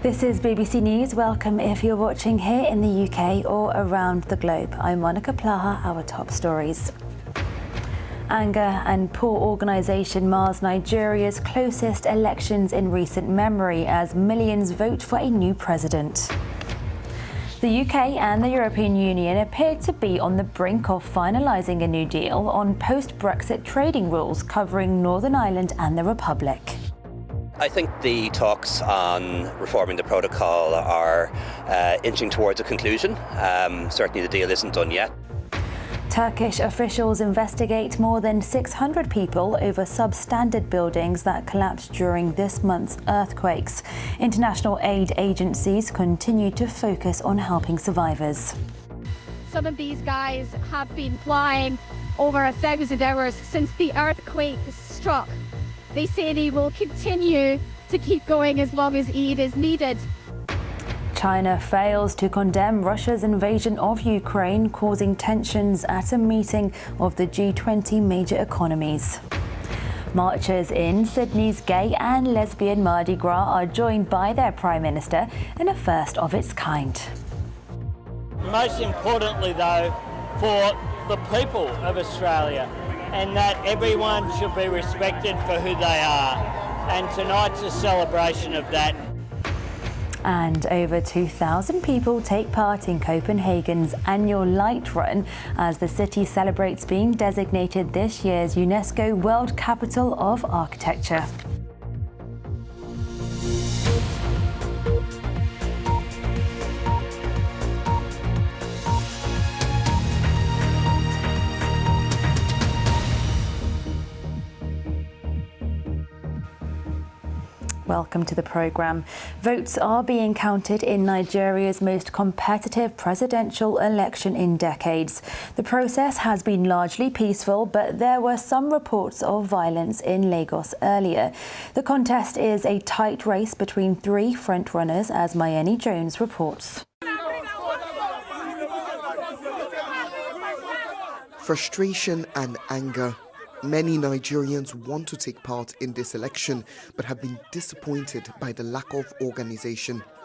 This is BBC News. Welcome if you're watching here in the UK or around the globe. I'm Monica Plaha, our top stories. Anger and poor organisation mars Nigeria's closest elections in recent memory as millions vote for a new president. The UK and the European Union appear to be on the brink of finalising a new deal on post-Brexit trading rules covering Northern Ireland and the Republic. I think the talks on reforming the protocol are uh, inching towards a conclusion. Um, certainly the deal isn't done yet. Turkish officials investigate more than 600 people over substandard buildings that collapsed during this month's earthquakes. International aid agencies continue to focus on helping survivors. Some of these guys have been flying over a thousand hours since the earthquake struck. They say they will continue to keep going as long as aid is needed. China fails to condemn Russia's invasion of Ukraine, causing tensions at a meeting of the G20 major economies. Marchers in Sydney's gay and lesbian Mardi Gras are joined by their Prime Minister in a first of its kind. Most importantly, though, for the people of Australia, and that everyone should be respected for who they are. And tonight's a celebration of that. And over 2,000 people take part in Copenhagen's annual Light Run as the city celebrates being designated this year's UNESCO World Capital of Architecture. Welcome to the programme. Votes are being counted in Nigeria's most competitive presidential election in decades. The process has been largely peaceful, but there were some reports of violence in Lagos earlier. The contest is a tight race between three frontrunners, as Mayeni Jones reports. Frustration and anger Many Nigerians want to take part in this election but have been disappointed by the lack of organization.